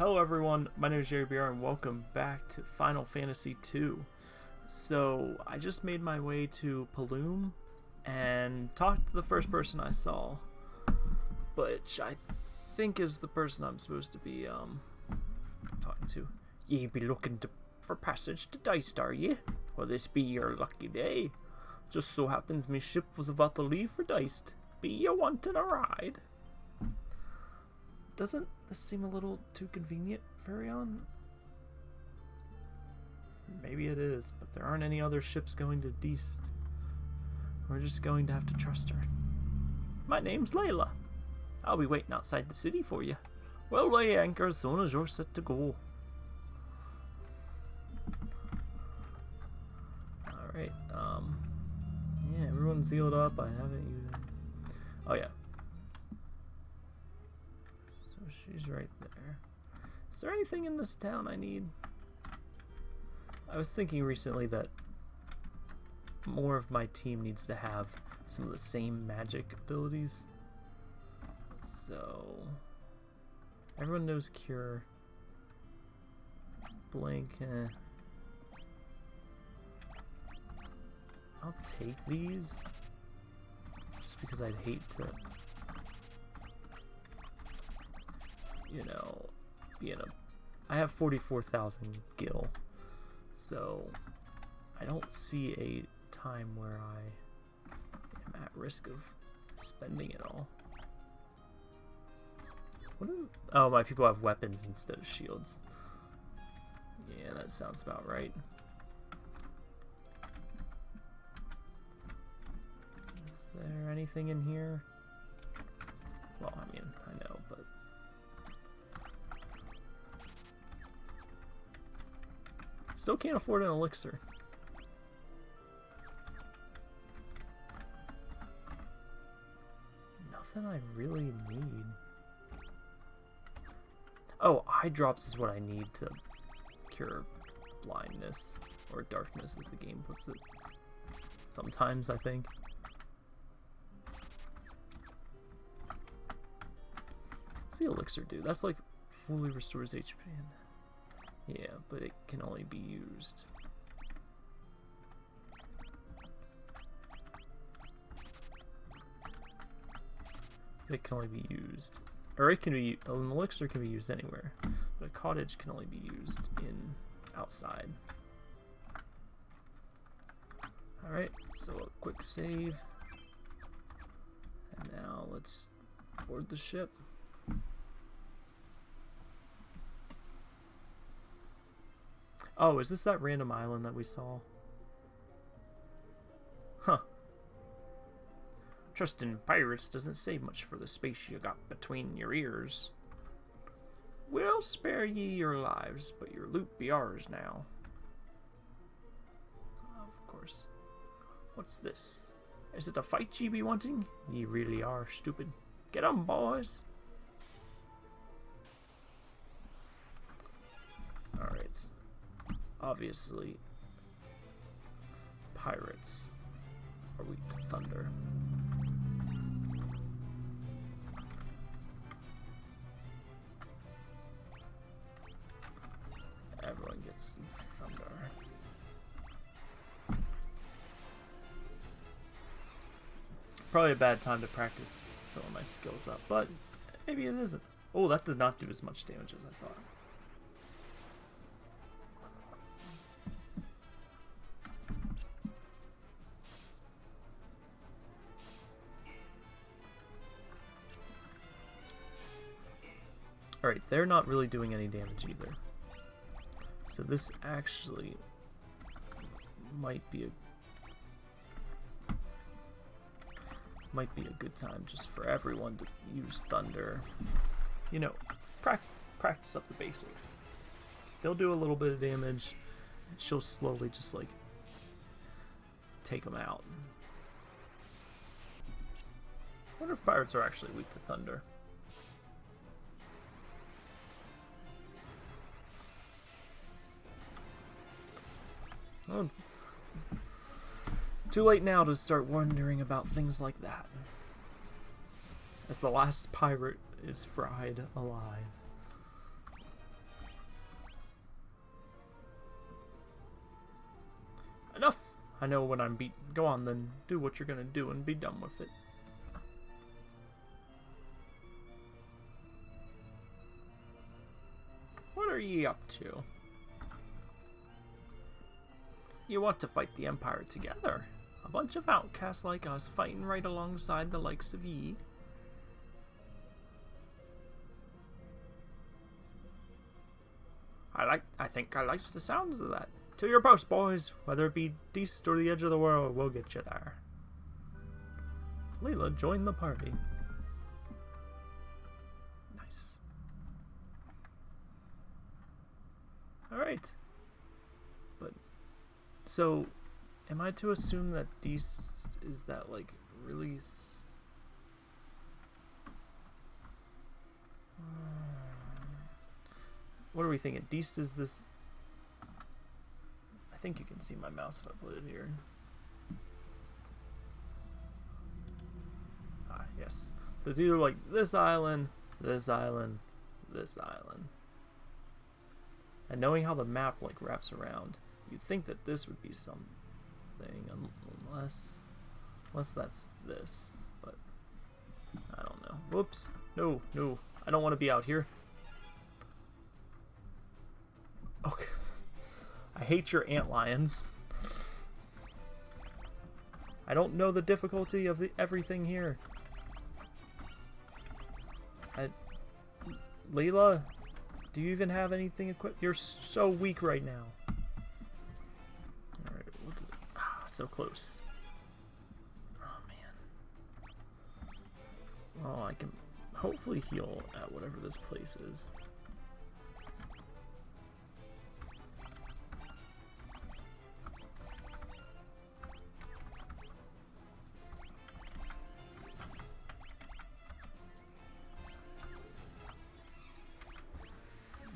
Hello everyone, my name is Jerry BR and welcome back to Final Fantasy II. So, I just made my way to Paloom and talked to the first person I saw, which I think is the person I'm supposed to be um talking to. Ye be looking to, for passage to are ye? Will this be your lucky day? Just so happens my ship was about to leave for Deist. Be you wanting a ride? Doesn't this seem a little too convenient, Firion? Maybe it is, but there aren't any other ships going to Deist. We're just going to have to trust her. My name's Leila. I'll be waiting outside the city for you. We'll weigh anchor as soon as you're set to go. Alright, um... Yeah, everyone's healed up. I haven't even... Oh, yeah. She's right there. Is there anything in this town I need? I was thinking recently that more of my team needs to have some of the same magic abilities. So... Everyone knows Cure. Blink, eh. I'll take these. Just because I'd hate to... You know, be in a... I have 44,000 gil. So, I don't see a time where I am at risk of spending it all. What are, oh, my people have weapons instead of shields. Yeah, that sounds about right. Is there anything in here? Well, I mean, I know, Still can't afford an elixir. Nothing I really need. Oh, eye drops is what I need to cure blindness, or darkness as the game puts it. Sometimes, I think. What's the elixir do? That's like fully restores HP. Yeah, but it can only be used. It can only be used or it can be, an elixir can be used anywhere, but a cottage can only be used in outside. Alright, so a quick save. And now let's board the ship. Oh, is this that random island that we saw? Huh. Trusting pirates doesn't save much for the space you got between your ears. We'll spare ye your lives, but your loot be ours now. Of course. What's this? Is it a fight ye be wanting? Ye really are stupid. Get on, boys! Obviously, pirates are weak to thunder. Everyone gets some thunder. Probably a bad time to practice some of my skills up, but maybe it isn't. Oh, that did not do as much damage as I thought. They're not really doing any damage either. So this actually might be a might be a good time just for everyone to use thunder. You know, pra practice up the basics. They'll do a little bit of damage, and she'll slowly just like take them out. I wonder if pirates are actually weak to thunder. Oh. Too late now to start wondering about things like that. As the last pirate is fried alive. Enough! I know when I'm beaten. Go on then, do what you're gonna do and be done with it. What are ye up to? You want to fight the Empire together. A bunch of outcasts like us fighting right alongside the likes of ye. I like I think I likes the sounds of that. To your post, boys. Whether it be Deist or the edge of the world, we'll get you there. Leila, join the party. Nice. Alright. But, so, am I to assume that Deist is that, like, release? What are we thinking? Deist is this I think you can see my mouse if I put it here. Ah, yes. So it's either like this island, this island, this island. And knowing how the map like wraps around, you'd think that this would be something, unless, unless that's this. But I don't know. Whoops. No, no. I don't want to be out here. Okay. I hate your ant lions. I don't know the difficulty of the, everything here. I, Leila, do you even have anything equipped? You're so weak right now. So close. Oh, man. Well, I can hopefully heal at whatever this place is.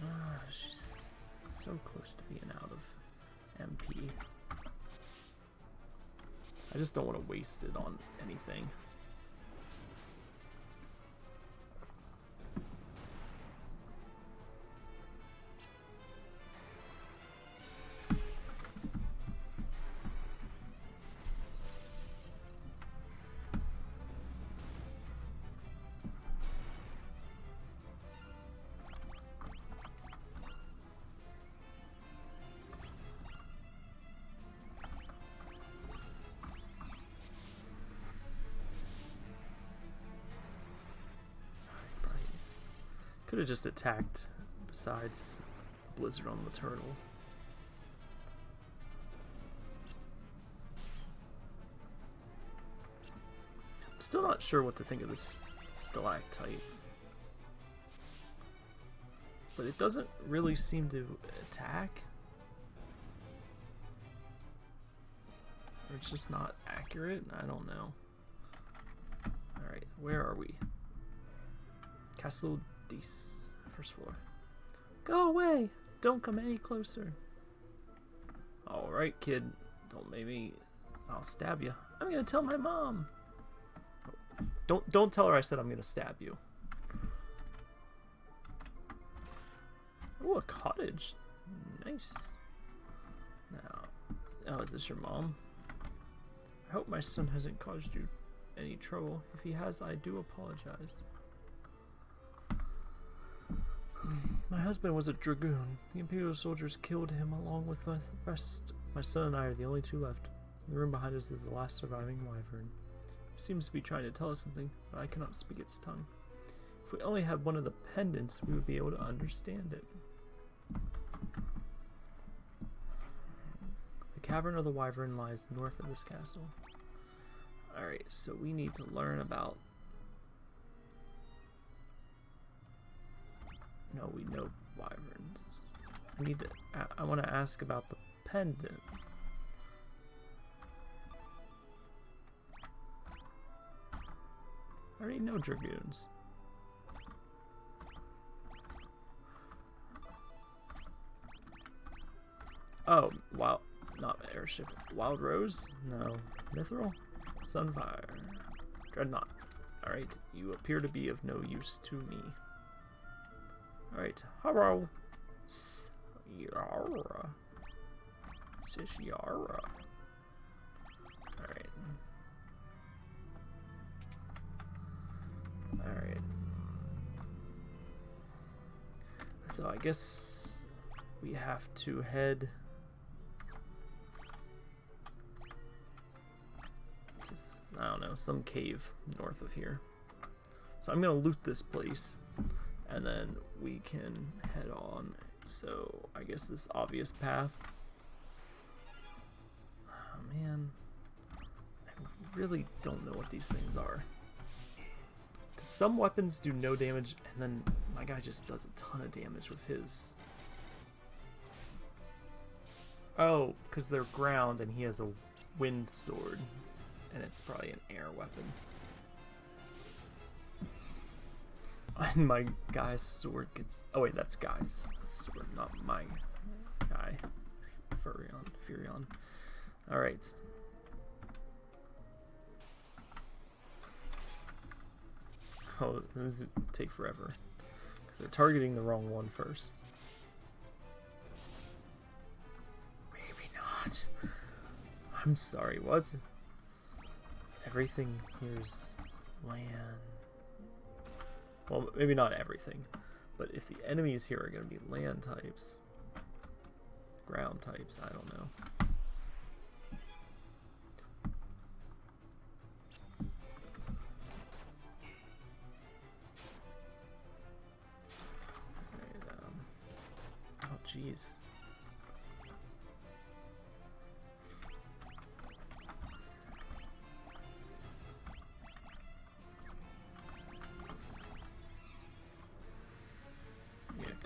Ah, she's so close to being out of MP. I just don't want to waste it on anything. Have just attacked besides Blizzard on the turtle. I'm still not sure what to think of this stalactite. But it doesn't really seem to attack. Or it's just not accurate? I don't know. Alright, where are we? Castle Deist, first floor. Go away! Don't come any closer. Alright, kid. Don't make me... I'll stab you. I'm gonna tell my mom. Don't don't tell her I said I'm gonna stab you. Oh, a cottage. Nice. Now, oh, is this your mom? I hope my son hasn't caused you any trouble. If he has, I do apologize. My husband was a dragoon. The Imperial soldiers killed him along with the rest. My son and I are the only two left. The room behind us is the last surviving wyvern. It seems to be trying to tell us something, but I cannot speak its tongue. If we only had one of the pendants, we would be able to understand it. The Cavern of the Wyvern lies north of this castle. Alright, so we need to learn about No, we know wyverns. I need to. I, want to ask about the pendant. I already know dragoons. Oh, wow. Not airship. Wild Rose? No. Mithril? Sunfire. Dreadnought. Alright, you appear to be of no use to me. Alright. Yara. Sish Yara. Alright. Alright. So I guess we have to head... This is, I don't know, some cave north of here. So I'm gonna loot this place and then we can head on. So I guess this obvious path. Oh man, I really don't know what these things are. Cause some weapons do no damage, and then my guy just does a ton of damage with his. Oh, because they're ground, and he has a wind sword, and it's probably an air weapon. And my guy's sword gets. Oh wait, that's guy's sword, not my guy. Firion. Firion. All right. Oh, this is take forever because they're targeting the wrong one first. Maybe not. I'm sorry. What? Everything here's land. Well, maybe not everything, but if the enemies here are going to be land types, ground types, I don't know. um, oh, jeez.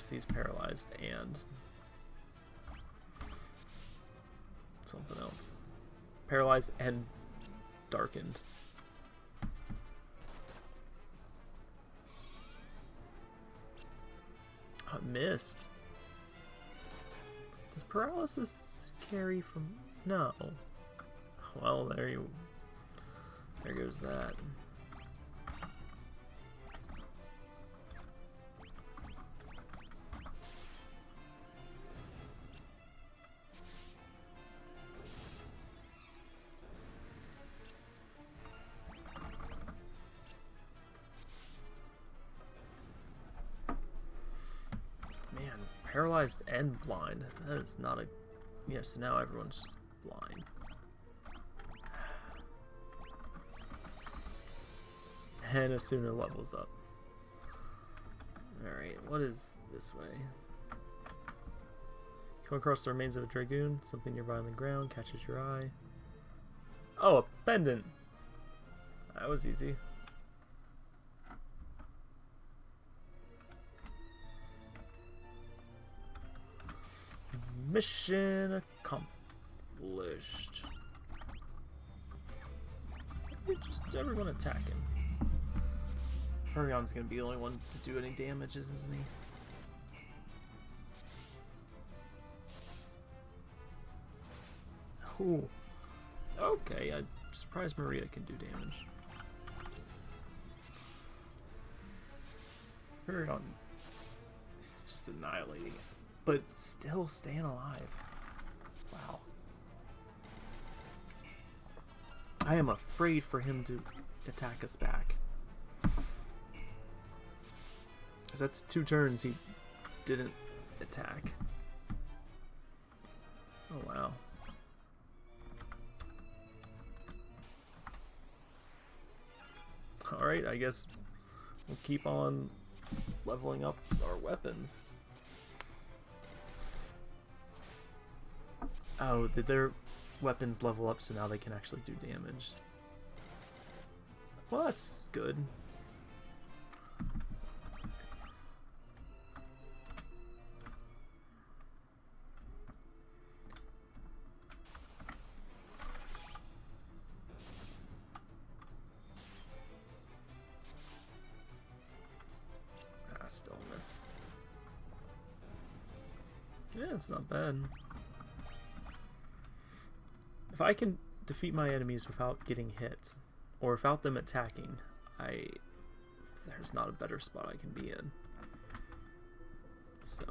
Because he's paralyzed and something else. Paralyzed and darkened. I missed. Does paralysis carry from... No. Well, there you... There goes that. Paralyzed and blind. That is not a... Yeah, so now everyone's just blind. And Asuna levels up. Alright, what is this way? Come across the remains of a dragoon. Something nearby on the ground catches your eye. Oh, a pendant! That was easy. Mission accomplished. Just everyone attacking. Firion's gonna be the only one to do any damages, isn't he? Ooh. Okay, I'm surprised Maria can do damage. Firion is just annihilating it but still staying alive. Wow. I am afraid for him to attack us back. Because that's two turns he didn't attack. Oh, wow. Alright, I guess we'll keep on leveling up our weapons. Oh, did their weapons level up so now they can actually do damage? Well, that's good. Ah. Yeah, it's not bad. If I can defeat my enemies without getting hit, or without them attacking, I there's not a better spot I can be in. So.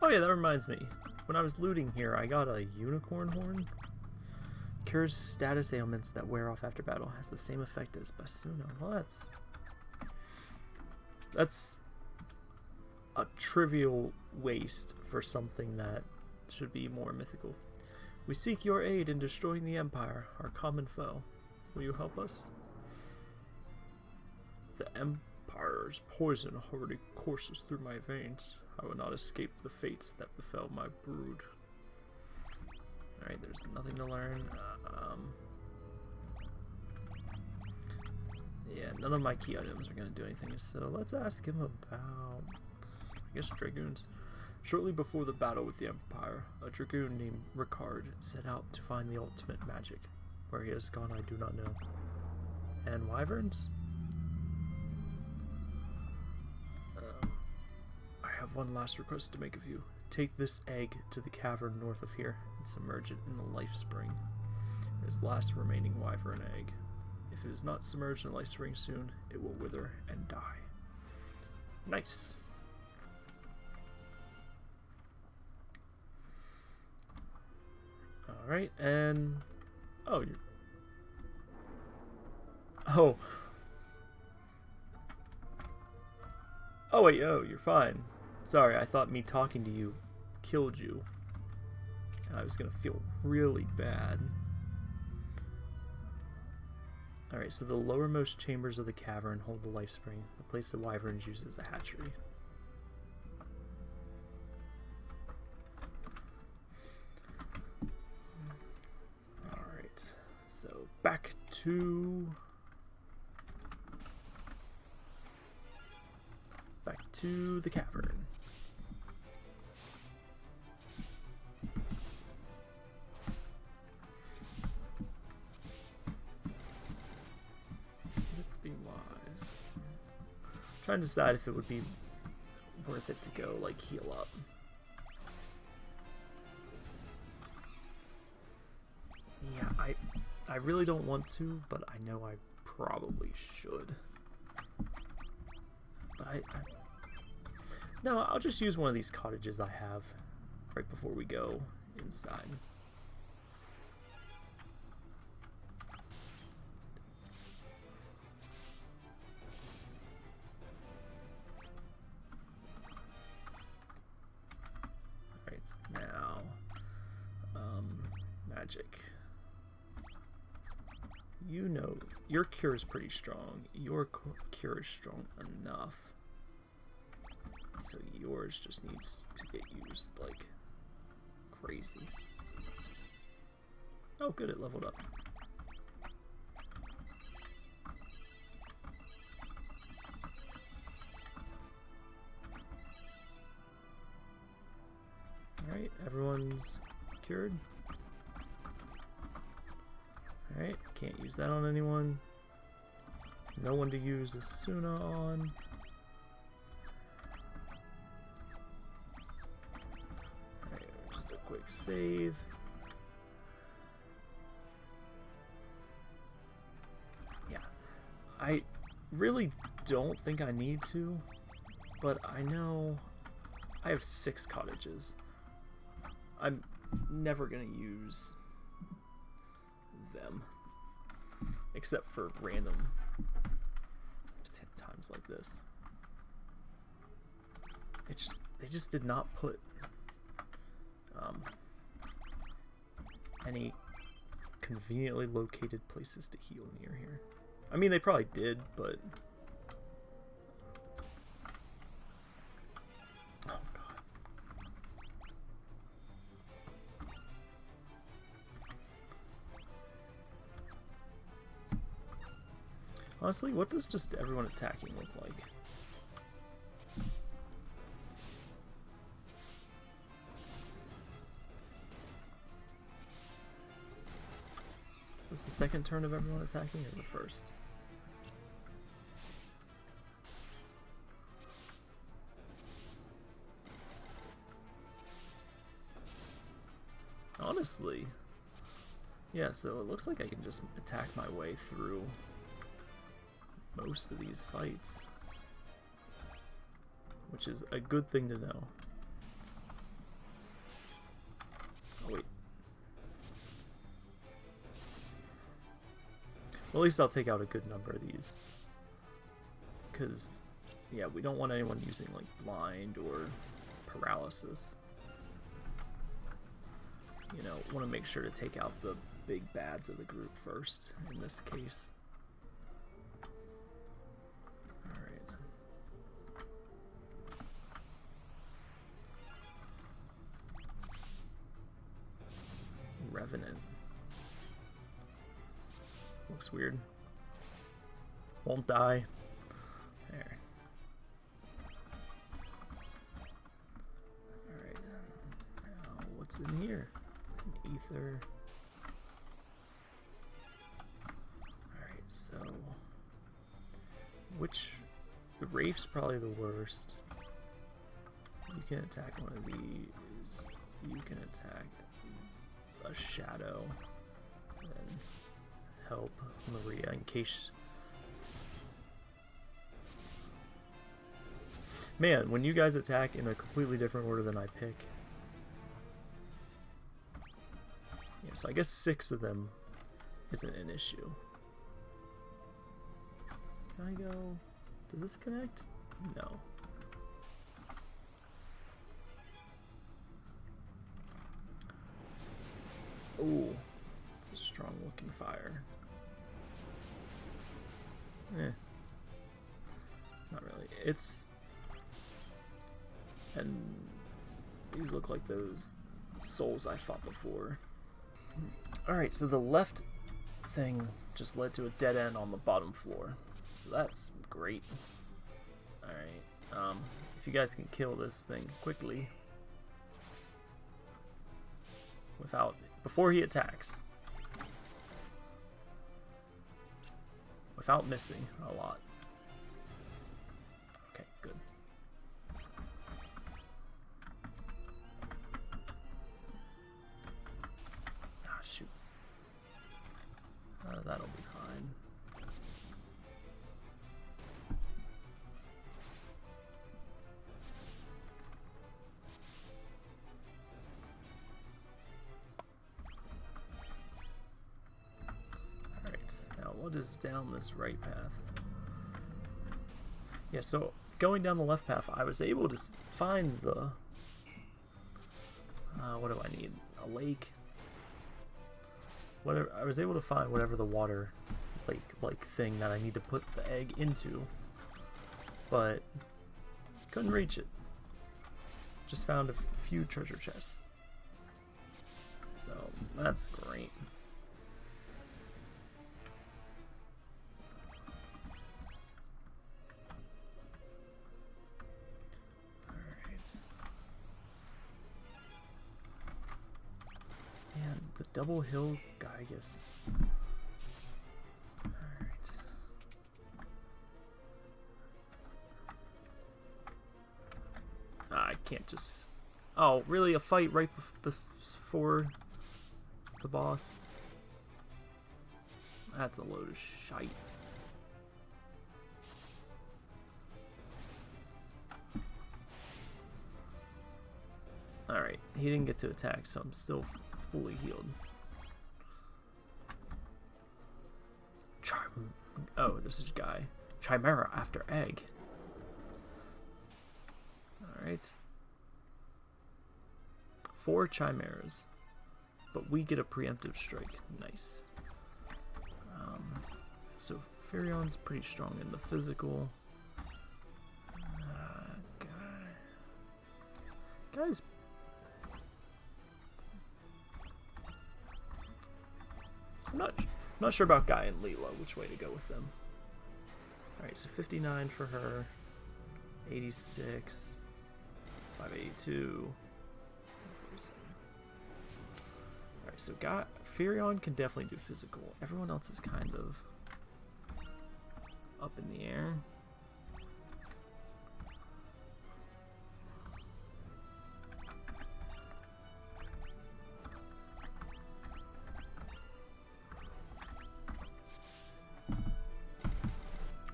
Oh yeah, that reminds me. When I was looting here, I got a unicorn horn. Cures status ailments that wear off after battle. Has the same effect as Basuna. Well, that's... That's a trivial waste for something that should be more mythical. We seek your aid in destroying the Empire, our common foe. Will you help us? The Empire's poison already courses through my veins. I will not escape the fate that befell my brood. Alright, there's nothing to learn. Um, yeah, none of my key items are going to do anything, so let's ask him about, I guess, Dragoons. Shortly before the battle with the Empire, a Dragoon named Ricard set out to find the ultimate magic. Where he has gone, I do not know. And Wyverns? Um, I have one last request to make of you. Take this egg to the cavern north of here and submerge it in the life spring. It is the last remaining wyvern egg. If it is not submerged in the life spring soon, it will wither and die. Nice. Alright, and... Oh, you're... Oh. Oh, wait, oh, you're fine. Sorry, I thought me talking to you killed you. I was gonna feel really bad. Alright, so the lowermost chambers of the cavern hold the life spring, the place the wyverns use as a hatchery. Back to... Back to the cavern. trying to decide if it would be worth it to go, like, heal up. I really don't want to, but I know I probably should. But I, I... No, I'll just use one of these cottages I have right before we go inside. Cure is pretty strong. Your cure is strong enough. So yours just needs to get used like crazy. Oh good, it leveled up. Alright, everyone's cured. Alright, can't use that on anyone. No one to use Asuna on. Alright, just a quick save. Yeah, I really don't think I need to, but I know I have six cottages. I'm never gonna use them. Except for random times like this. It's, they just did not put um, any conveniently located places to heal near here. I mean, they probably did, but Honestly, what does just everyone attacking look like? Is this the second turn of everyone attacking or the first? Honestly, yeah, so it looks like I can just attack my way through most of these fights. Which is a good thing to know. Oh, wait. Well, at least I'll take out a good number of these. Because, yeah, we don't want anyone using, like, blind or paralysis. You know, want to make sure to take out the big bads of the group first, in this case. Weird. Won't die. There. Alright. Now, what's in here? An ether. Alright, so... Which... The Wraith's probably the worst. You can attack one of these. You can attack a shadow. And help Maria in case... Man, when you guys attack in a completely different order than I pick. Yeah, so I guess six of them isn't an issue. Can I go... Does this connect? No. Ooh, strong looking fire. Eh. Not really. It's... And these look like those souls I fought before. Alright, so the left thing just led to a dead end on the bottom floor. So that's great. Alright, um, if you guys can kill this thing quickly. Without, before he attacks. Without missing a lot. What is down this right path? Yeah, so going down the left path, I was able to find the... Uh, what do I need? A lake? Whatever. I was able to find whatever the water lake-like thing that I need to put the egg into, but couldn't reach it. Just found a few treasure chests. So, that's great. Double hill Gigas. Alright. Ah, I can't just... Oh, really? A fight right bef- before the boss? That's a load of shite. Alright, he didn't get to attack, so I'm still fully healed. Oh, this is guy. Chimera after egg. Alright. Four chimeras. But we get a preemptive strike. Nice. Um, so Firion's pretty strong in the physical. Uh, guy. Guy's I'm not sure about Guy and Leila, which way to go with them. Alright, so 59 for her, 86, 582. Alright, so Guy, Firion can definitely do physical. Everyone else is kind of up in the air.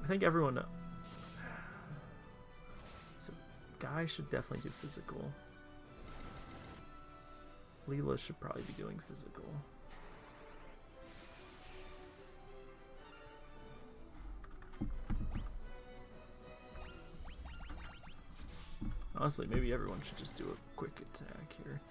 I think everyone knows. So, guy should definitely do physical. Leila should probably be doing physical. Honestly, maybe everyone should just do a quick attack here.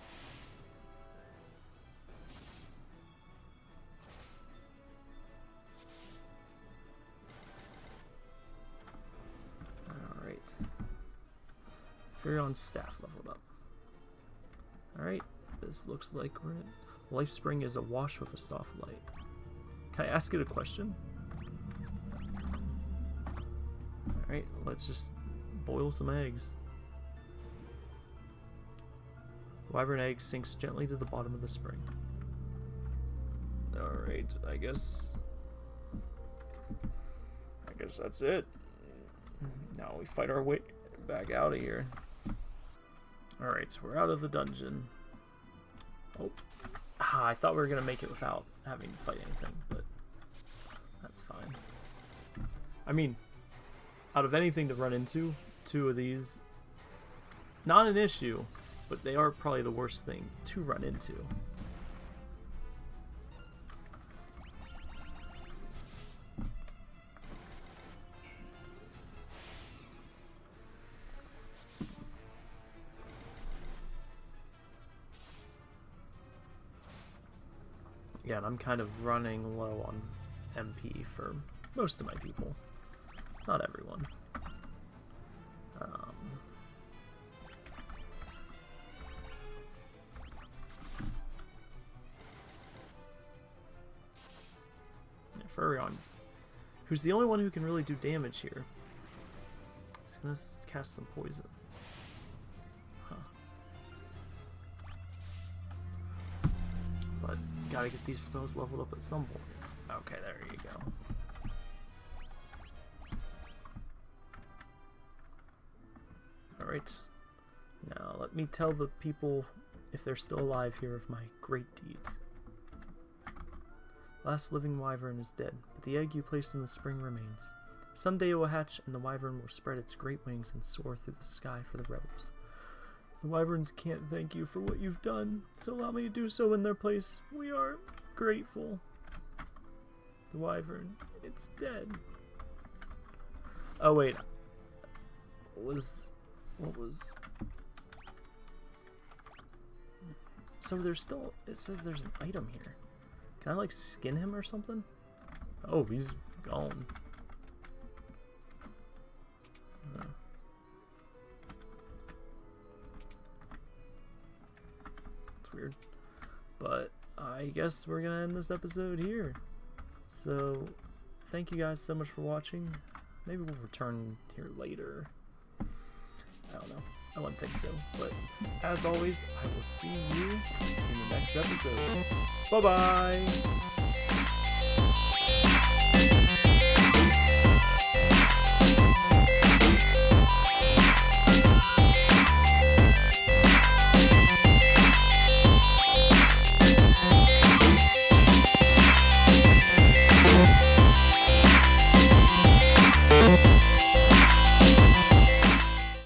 Firion's staff leveled up. Alright, this looks like we're. Life Spring is awash with a soft light. Can I ask it a question? Alright, let's just boil some eggs. Wyvern egg sinks gently to the bottom of the spring. Alright, I guess... I guess that's it. Now we fight our way back out of here. Alright, so we're out of the dungeon. Oh. Ah, I thought we were going to make it without having to fight anything, but that's fine. I mean, out of anything to run into, two of these, not an issue, but they are probably the worst thing to run into. And I'm kind of running low on MP for most of my people. Not everyone. Um, yeah, Firion, who's the only one who can really do damage here. He's gonna cast some poison. Gotta get these spells leveled up at some point. Okay, there you go. Alright. Now, let me tell the people, if they're still alive here, of my great deeds. Last living wyvern is dead, but the egg you placed in the spring remains. Someday it will hatch, and the wyvern will spread its great wings and soar through the sky for the rebels. The wyverns can't thank you for what you've done, so allow me to do so in their place. We are grateful. The wyvern, it's dead. Oh wait, what was what was? So there's still. It says there's an item here. Can I like skin him or something? Oh, he's gone. Oh. It's weird. But I guess we're gonna end this episode here. So, thank you guys so much for watching. Maybe we'll return here later. I don't know. I wouldn't think so. But as always, I will see you in the next episode. Bye bye!